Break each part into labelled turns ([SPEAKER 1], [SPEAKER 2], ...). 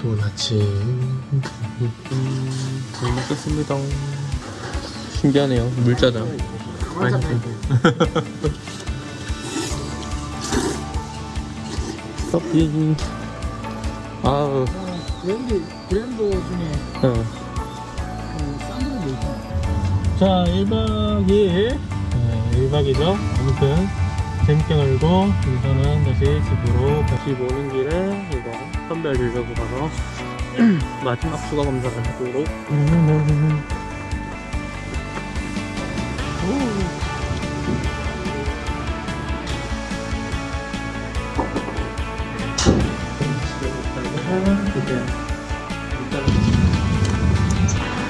[SPEAKER 1] 좋은 아침. 잘 먹겠습니다. 신기하네요. 물짜장 커피 아우.
[SPEAKER 2] 브랜드 브랜드 중에
[SPEAKER 1] 어. 자 1박 2일 네, 1박이죠. 아무튼 재밌게 놀고 우선은 다시 집으로 다시 오는 길에 선별 빌려고 가서 마지막 추가 검사를 하도록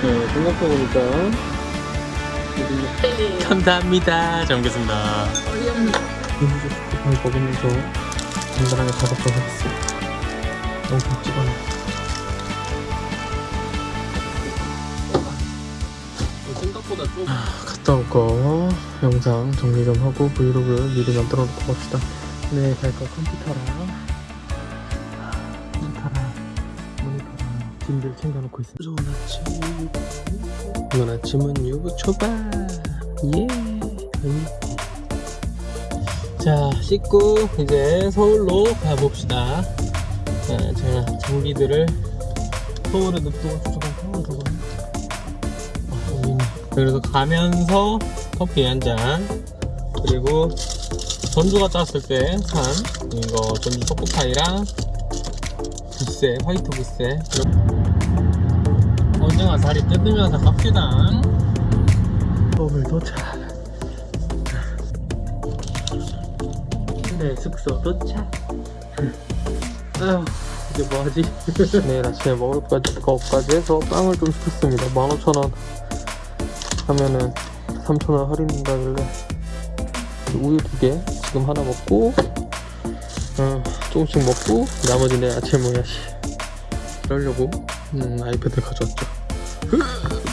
[SPEAKER 1] 네, 생각해보니까 감사합니다. 잘 먹겠습니다. 잘 먹으면서 간단하게 작업도 하겠습니다. 너무 않아. 생각보다 좀 갔다 올 거 영상 정리 좀 하고 브이로그 미리 만들어 놓고 갑시다. 네, 갈거 컴퓨터랑 컴퓨터랑 모니터랑 짐들 챙겨놓고 있습니다. 좋은 아침. 이번 아침은 유부 초밥. 예. 음. 자, 씻고 이제 서울로 가봅시다. 자, 제가 장비들을 서울에 냅두고 조금 서울 저거. 아. 그래서 가면서 커피 한 잔. 그리고 전주가 짰을 때 산 이거 전주 초코파이랑 부세, 화이트 부세. 오징어 다리 뜯으면서 갑시다. 서울 도착. 네, 숙소 도착. 이제 뭐하지? 내일 아침에 먹을 거까지, 거까지 해서 빵을 좀 시켰습니다. 15,000원 하면은 3,000원 할인된다길래. 우유 두개 지금 하나 먹고 어, 조금씩 먹고 나머지 내 아침에 먹어야지 그러려고 음, 아이패드 가져왔죠.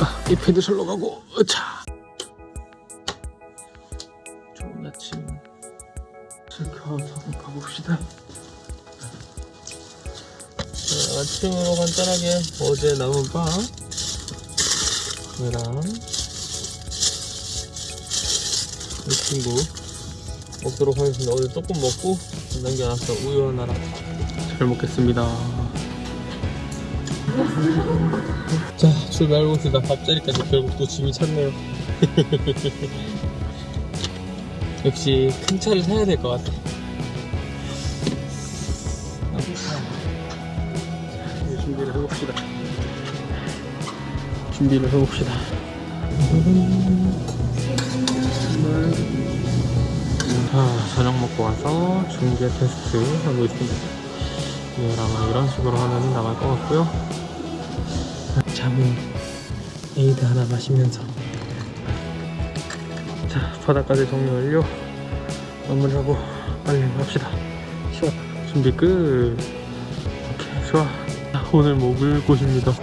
[SPEAKER 1] 아, 아이패드 설러 가고 자 좋은 아침. 하고 가봅시다 아침으로 간단하게 어제 남은 빵. 이랑 이 친구 먹도록 하겠습니다. 어제 조금 먹고 남겨놨어. 우유 하나랑 잘 먹겠습니다. 자 출발해봅시다. 밥자리까지 결국 또 짐이 찼네요. 역시 큰 차를 사야 될 것 같아 해봅시다. 준비를 해봅시다. 자 저녁 먹고 와서 중계 테스트 하고 있습니다. 내일 아마 이런 식으로 하면 나갈 것 같고요. 자몽 에이드 하나 마시면서. 자 바닥까지 정리 완료. 마무리하고 빨리 갑시다. 시원 준비 끝. 오케이 좋아 자, 오늘 먹을 곳입니다.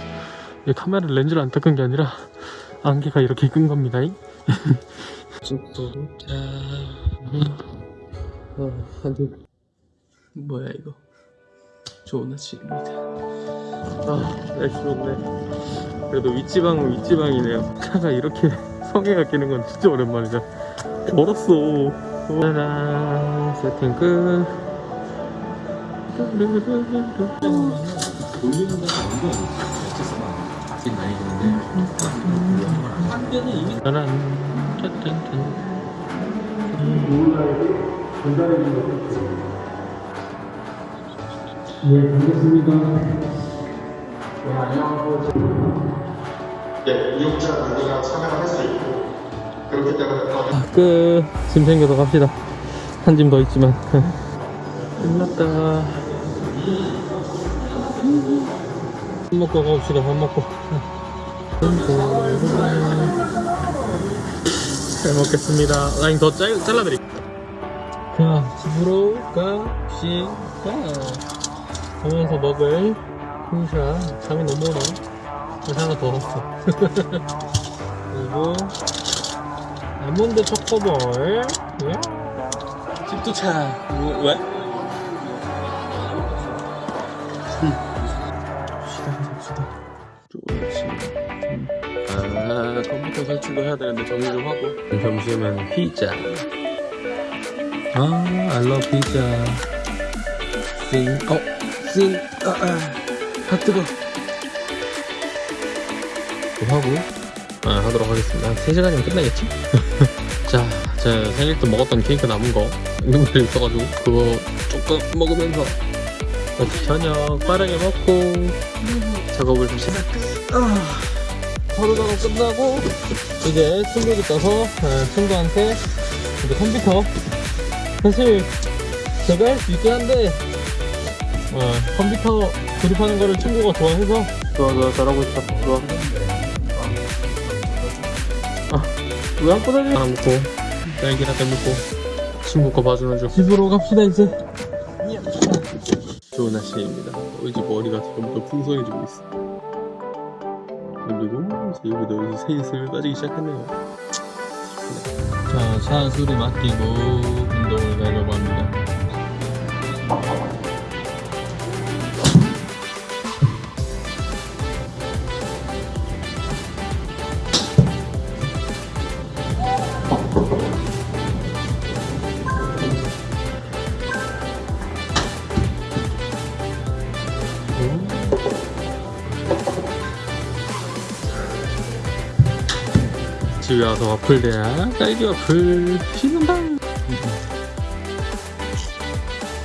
[SPEAKER 1] 이 카메라 렌즈를 안 닦은 게 아니라 안개가 이렇게 끈 겁니다. 한대 뭐야 이거? 좋은 아침입니다. 아 날씨 좋네. 그래도 윗지방은 윗지방이네요. 차가 이렇게 성에가 끼는 건 진짜 오랜만이다. 멀었어. 짜란 세팅 끝
[SPEAKER 2] 돌리는 데가 아닌 거 아니야? 값이 많이 드는데 한 개는 이미
[SPEAKER 1] 짜란 짠짠짠
[SPEAKER 2] 네 반갑습니다
[SPEAKER 3] 예, 이용자 관리가 참여를 할 수 있고 그렇기 때문에 더
[SPEAKER 1] 끝. 짐 챙겨서 갑시다. 한 짐 더 있지만. 끝났다. 밥 먹고 가봅시다. 밥 먹고. 잘 먹겠습니다. 라인 더 잘, 잘라드릴게요. 자, 집으로 갑시다. 가면서 먹을 콩샤. 잠이 너무 오네. 하나 더 넣었어. 그리고 아몬드 초코볼 예? 집 도착 뭐, 왜? 설치도 해야 되는데 정리 좀 하고. 점심은 피자. 아 알러 피자 싱 어? 싱 아, 아, 아 뜨거 좀 하고. 아, 하도록 하겠습니다. 한 3시간이면 끝나겠지? 자, 제 생일 때 먹었던 케이크 남은 거 있는데 있어가지고 그거 조금 먹으면서. 저녁 빠르게 먹고. 작업을 좀 시작 아, 하루 작업 끝나고 이제 친구들 떠서 어, 친구한테 이제 컴퓨터 사실 제가 할 수 있긴 한데 어, 컴퓨터 조립하는 거를 친구가 좋아해서. 좋아 좋아. 잘하고 있어 좋아. 왜 안 꺼내지? 하나 먹고. 딸기 라떼 먹고 친구 거 봐주는 중. 집으로 갑시다 이제. 좋은 날씨입니다. 이제 머리가 점점 풍성해지고 있어 그리고 이제 여기도 이제 세이슬 빠지기 시작했네요. 자 차수리 맡기고 운동을 가려고 합니다 집에 와서 와플 대야 딸기 와플 씹는다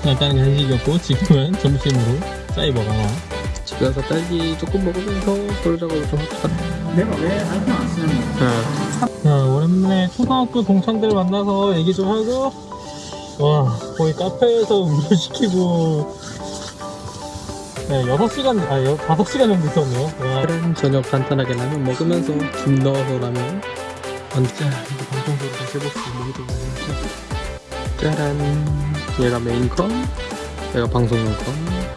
[SPEAKER 1] 일단은 간식이었고 지금은 점심으로 사이버가 집에 와서 딸기 조금 먹으면서 작업을 좀 합시다
[SPEAKER 2] 내가 왜 아이폰 안 쓰는 거야?
[SPEAKER 1] 자, 오랜만에 초등학교 동창들 만나서 얘기 좀 하고 와 거의 카페에서 음료 시키고 네, 6시간, 아, 여, 5시간 정도 있었네요. 와. 저녁 간단하게 라면 먹으면서 김 넣어서 라면. 완전 이거 방송국으로 다시 있는 게 많이 짜란. 얘가 메인 컷, 얘가 방송용 컷.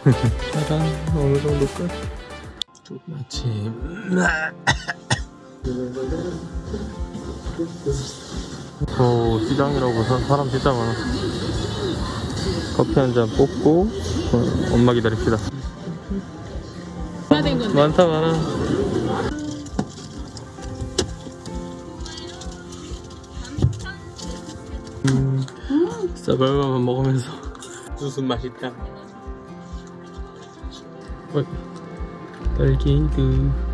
[SPEAKER 1] 짜란. 어느 정도 끝. 아침. 어, 시장이라고 사- 사람 진짜 많아. 커피 한 잔 뽑고 어, 엄마 기다립시다. 많다 많아. 쌀밥만 먹으면서 무슨 맛있다. 어, 딸기드.